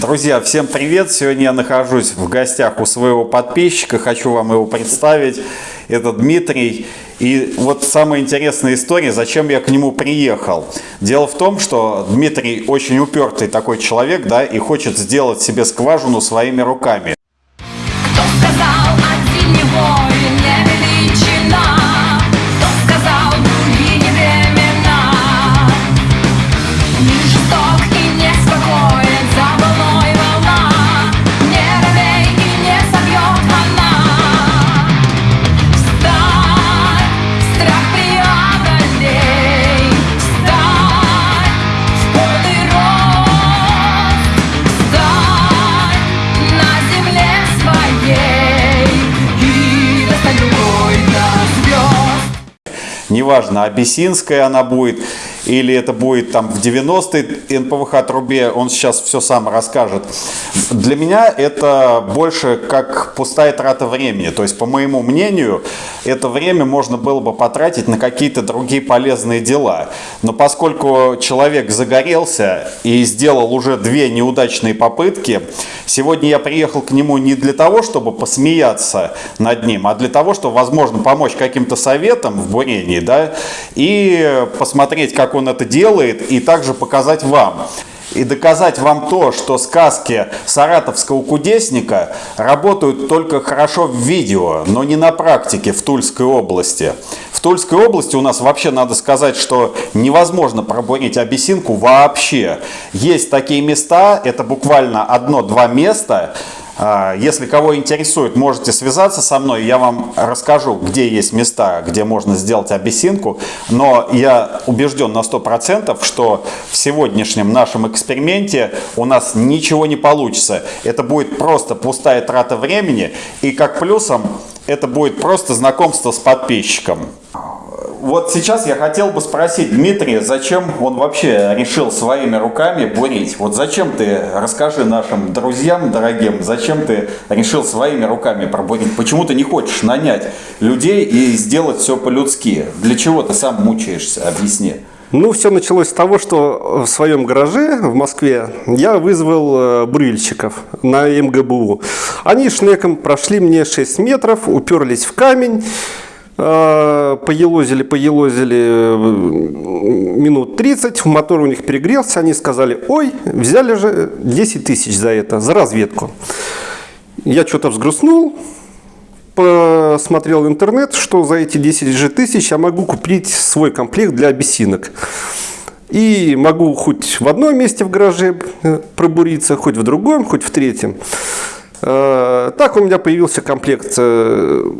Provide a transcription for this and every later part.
Друзья, всем привет! Сегодня я нахожусь в гостях у своего подписчика. Хочу вам его представить. Это Дмитрий. И вот самая интересная история, зачем я к нему приехал. Дело в том, что Дмитрий очень упертый такой человек, да, и хочет сделать себе скважину своими руками. Неважно, абиссинская она будет или это будет там в 90-й НПВХ трубе, он сейчас все сам расскажет. Для меня это больше как пустая трата времени. То есть, по моему мнению, это время можно было бы потратить на какие-то другие полезные дела. Но поскольку человек загорелся и сделал уже две неудачные попытки, сегодня я приехал к нему не для того, чтобы посмеяться над ним, а для того, чтобы, возможно, помочь каким-то советам в бурении, да, и посмотреть, как он это делает, и также показать вам. И доказать вам то, что сказки саратовского кудесника работают только хорошо в видео, но не на практике в Тульской области. В Тульской области у нас вообще надо сказать, что невозможно пробурить абиссинку вообще. Есть такие места, это буквально одно-два места, если кого интересует, можете связаться со мной, я вам расскажу, где есть места, где можно сделать абиссинку. Но я убежден на 100%, что в сегодняшнем нашем эксперименте у нас ничего не получится. Это будет просто пустая трата времени. И как плюсом, это будет просто знакомство с подписчиком. Вот сейчас я хотел бы спросить Дмитрия, зачем он вообще решил своими руками бурить? Вот зачем ты, расскажи нашим друзьям дорогим, зачем ты решил своими руками пробурить? Почему ты не хочешь нанять людей и сделать все по-людски? Для чего ты сам мучаешься? Объясни. Ну, все началось с того, что в своем гараже в Москве я вызвал э, бурильщиков на МГБУ. Они шнеком прошли мне 6 метров, уперлись в камень, поелозили, поелозили э, минут 30, мотор у них перегрелся, они сказали, ой, взяли же 10 тысяч за это, за разведку. Я что-то взгрустнул, посмотрел интернет, что за эти 10 же тысяч я могу купить свой комплект для абиссинок. И могу хоть в одном месте в гараже э, пробуриться, хоть в другом, хоть в третьем. Э, так у меня появился комплект э,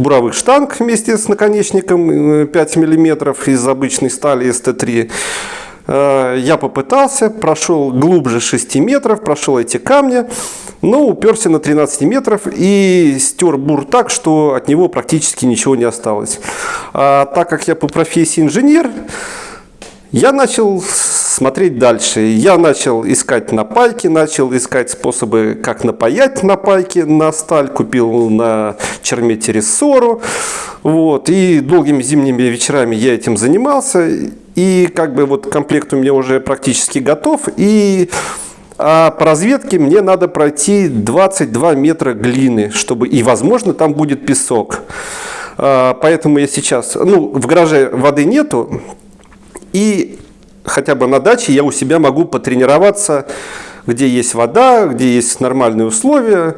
буровых штанг вместе с наконечником 5 мм из обычной стали СТ-3. Я попытался, прошел глубже 6 метров, прошел эти камни, но уперся на 13 метров и стер бур так, что от него практически ничего не осталось. А так как я по профессии инженер, я начал смотреть дальше. Я начал искать напайки, начал искать способы, как напаять напайки на сталь. Купил на чермете рессору. Вот. И долгими зимними вечерами я этим занимался. И как бы вот комплект у меня уже практически готов. И а по разведке мне надо пройти 22 метра глины, чтобы и, возможно, там будет песок. А, поэтому я сейчас, ну, в гараже воды нету, и хотя бы на даче я у себя могу потренироваться, где есть вода, где есть нормальные условия.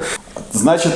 Значит,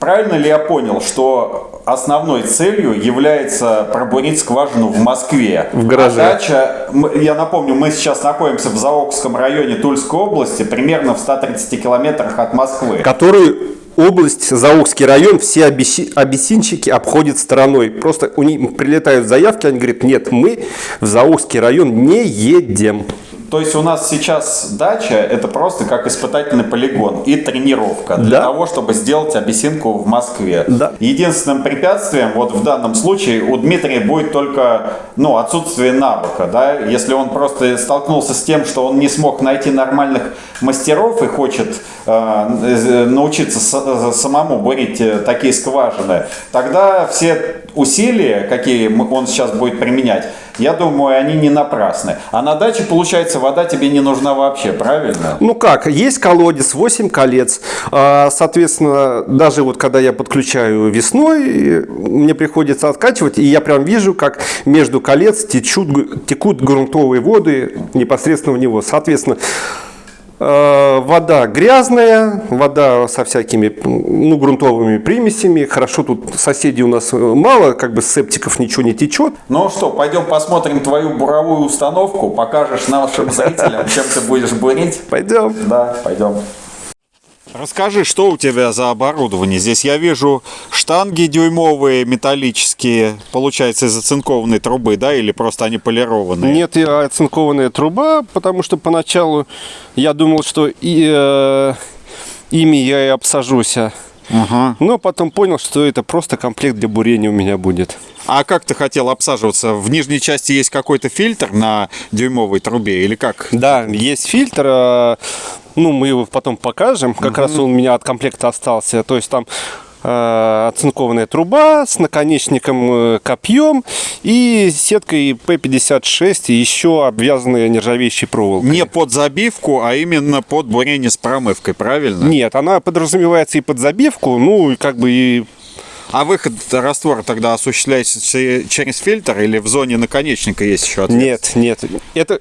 правильно ли я понял, что основной целью является пробурить скважину в Москве? В гараже. А дача, я напомню, мы сейчас находимся в Заокском районе Тульской области, примерно в 130 километрах от Москвы. Которую область, Заокский район, все абиссинчики обходят стороной. Просто у них прилетают заявки, они говорят, нет, мы в Заокский район не едем. То есть у нас сейчас дача это просто как испытательный полигон и тренировка для Да. того, чтобы сделать абиссинку в Москве. Да. Единственным препятствием вот в данном случае у Дмитрия будет только ну, отсутствие навыка. Да? Если он просто столкнулся с тем, что он не смог найти нормальных мастеров и хочет э, научиться с- самому бурить э, такие скважины, тогда все усилия, какие он сейчас будет применять, я думаю, они не напрасны. А на даче, получается, вода тебе не нужна вообще, правильно? Ну как, есть колодец, 8 колец. А, Соответственно, даже вот когда я подключаю весной, мне приходится откачивать, и я прям вижу, как между колец течут, текут грунтовые воды непосредственно в него. Соответственно, вода грязная, вода со всякими ну, грунтовыми примесями. Хорошо, тут соседей у нас мало, как бы с септиков ничего не течет. Ну что, пойдем посмотрим твою буровую установку, покажешь нашим зрителям, чем ты будешь бурить. Пойдем. Да, пойдем. Расскажи, что у тебя за оборудование? Здесь я вижу штанги дюймовые, металлические, получается, из оцинкованной трубы, да, или просто они полированные? Нет, и оцинкованная труба, потому что поначалу я думал, что и, э, ими я и обсажусь. а. Ага. Но потом понял, что это просто комплект для бурения у меня будет. А как ты хотел обсаживаться? В нижней части есть какой-то фильтр на дюймовой трубе или как? Да, есть фильтр. Ну, мы его потом покажем. Как раз он у меня от комплекта остался. То есть там э, оцинкованная труба с наконечником э, копьем и сеткой P56 и еще обвязанная нержавеющей проволокой. Не под забивку, а именно под бурение с промывкой, правильно? Нет, она подразумевается и под забивку, ну и как бы и А выход раствора тогда осуществляется че- через фильтр или в зоне наконечника есть еще отверстие? нет, нет. Это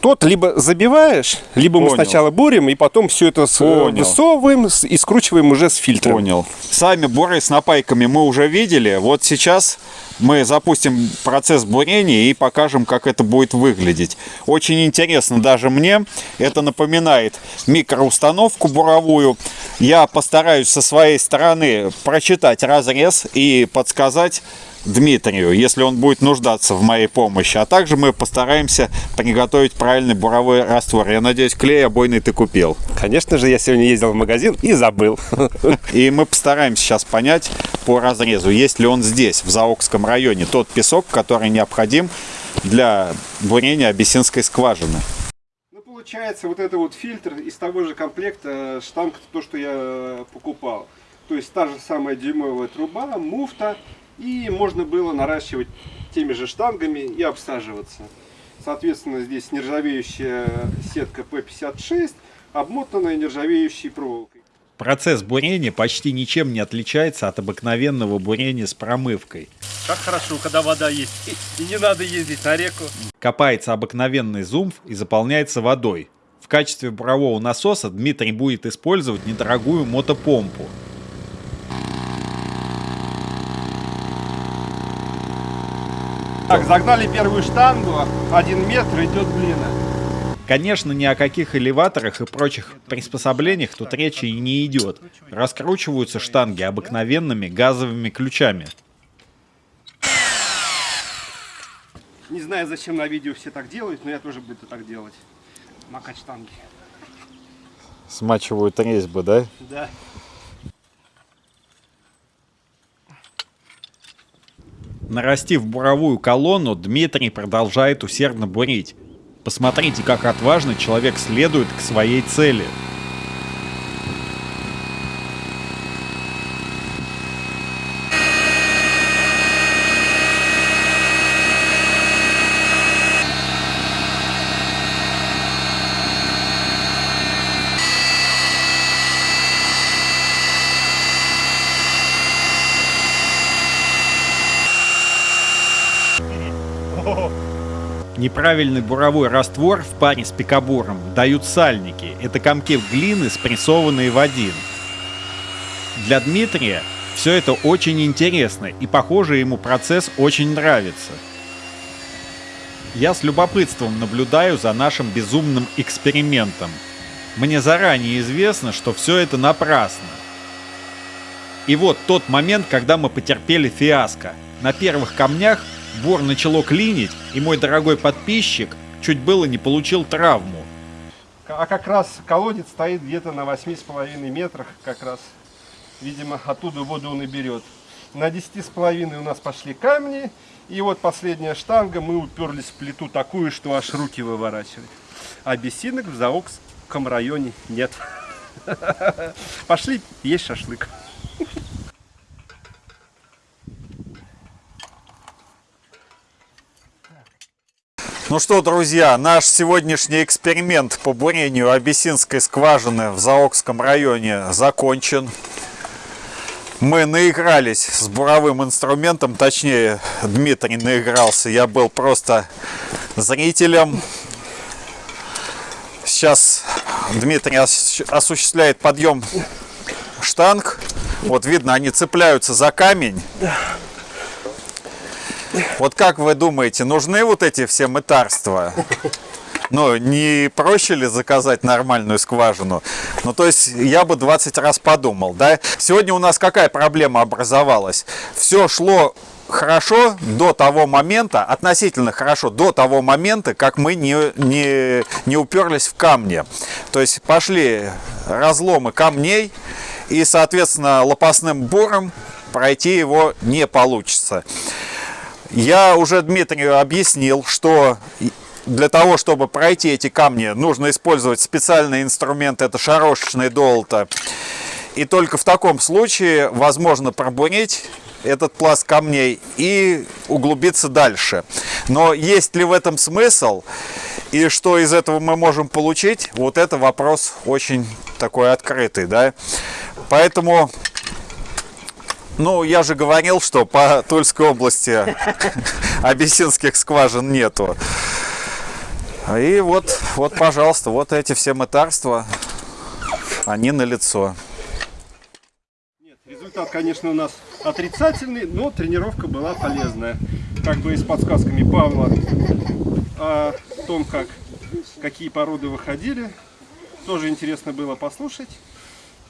тот либо забиваешь, либо мы Понял. сначала бурим и потом все это с- Понял. высовываем и скручиваем уже с фильтром. Понял. Сами буры с напайками мы уже видели. Вот сейчас мы запустим процесс бурения и покажем, как это будет выглядеть. Очень интересно даже мне. Это напоминает микроустановку буровую. Я постараюсь со своей стороны прочитать разрез и подсказать Дмитрию, если он будет нуждаться в моей помощи. А также мы постараемся приготовить правильный буровой раствор. Я надеюсь, клей обойный ты купил. Конечно же, я сегодня ездил в магазин и забыл. И мы постараемся сейчас понять по разрезу, есть ли он здесь, в Заокском районе, тот песок, который необходим для бурения абиссинской скважины. Ну, получается, вот это вот фильтр из того же комплекта штанг, то, что я покупал. То есть та же самая дюймовая труба, муфта, и можно было наращивать теми же штангами и обсаживаться. Соответственно, здесь нержавеющая сетка P56, обмотанная нержавеющей проволокой. Процесс бурения почти ничем не отличается от обыкновенного бурения с промывкой. Как хорошо, когда вода есть, и не надо ездить на реку. Копается обыкновенный зумф и заполняется водой. В качестве бурового насоса Дмитрий будет использовать недорогую мотопомпу. Так, загнали первую штангу, один метр идет длина. Конечно, ни о каких элеваторах и прочих приспособлениях тут речи и не идет. Раскручиваются штанги обыкновенными газовыми ключами. Не знаю, зачем на видео все так делают, но я тоже буду так делать. Макать штанги. Смачивают резьбы, да? Да. Нарастив буровую колонну, Дмитрий продолжает усердно бурить. Посмотрите, как отважно человек следует к своей цели. Неправильный буровой раствор в паре с пикабуром дают сальники. Это комки глины, спрессованные в один. Для Дмитрия все это очень интересно и, похоже, ему процесс очень нравится. Я с любопытством наблюдаю за нашим безумным экспериментом. Мне заранее известно, что все это напрасно. И вот тот момент, когда мы потерпели фиаско. На первых камнях бур начало клинить, и мой дорогой подписчик чуть было не получил травму. А как раз колодец стоит где-то на 8,5 метрах, как раз, видимо, оттуда воду он и берет. На 10,5 у нас пошли камни, и вот последняя штанга, мы уперлись в плиту такую, что аж руки выворачивали. А бесинок в Заокском районе нет. Пошли есть шашлык. Ну что, друзья, наш сегодняшний эксперимент по бурению абиссинской скважины в Заокском районе закончен. Мы наигрались с буровым инструментом, точнее, Дмитрий наигрался. Я был просто зрителем. Сейчас Дмитрий ос- осуществляет подъем штанг. Вот видно, они цепляются за камень. Вот как вы думаете, нужны вот эти все мытарства? Ну, не проще ли заказать нормальную скважину? Ну, то есть, я бы 20 раз подумал, да? Сегодня у нас какая проблема образовалась? Все шло хорошо до того момента, относительно хорошо до того момента, как мы не, не, не уперлись в камни. То есть, пошли разломы камней, и, соответственно, лопастным буром пройти его не получится. Я уже Дмитрию объяснил, что для того, чтобы пройти эти камни, нужно использовать специальный инструмент, это шарошечное долото. И только в таком случае возможно пробурить этот пласт камней и углубиться дальше. Но есть ли в этом смысл и что из этого мы можем получить, вот это вопрос очень такой открытый, да. Поэтому ну, я же говорил, что по Тульской области абиссинских скважин нету. И вот, вот, пожалуйста, вот эти все мытарства, они на лицо. Нет, результат, конечно, у нас отрицательный, но тренировка была полезная. Как бы и с подсказками Павла о том, как, какие породы выходили. Тоже интересно было послушать.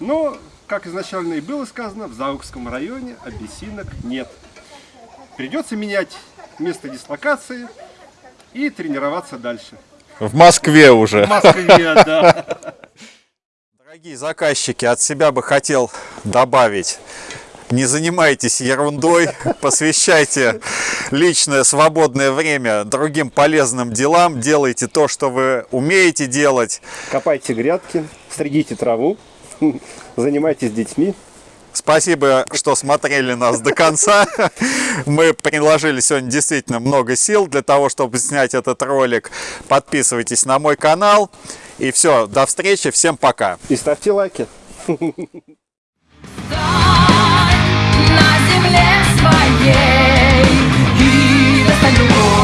Но, как изначально и было сказано, в Заукском районе абиссинок нет. Придется менять место дислокации и тренироваться дальше. В Москве уже. В Москве, да. Дорогие заказчики, от себя бы хотел добавить. Не занимайтесь ерундой, посвящайте личное свободное время другим полезным делам, делайте то, что вы умеете делать. Копайте грядки, стригите траву, Занимайтесь детьми. Спасибо, что смотрели нас до конца. Мы приложили сегодня действительно много сил для того, чтобы снять этот ролик. Подписывайтесь на мой канал. И все, до встречи, всем пока. И ставьте лайки. На земле своей и достань.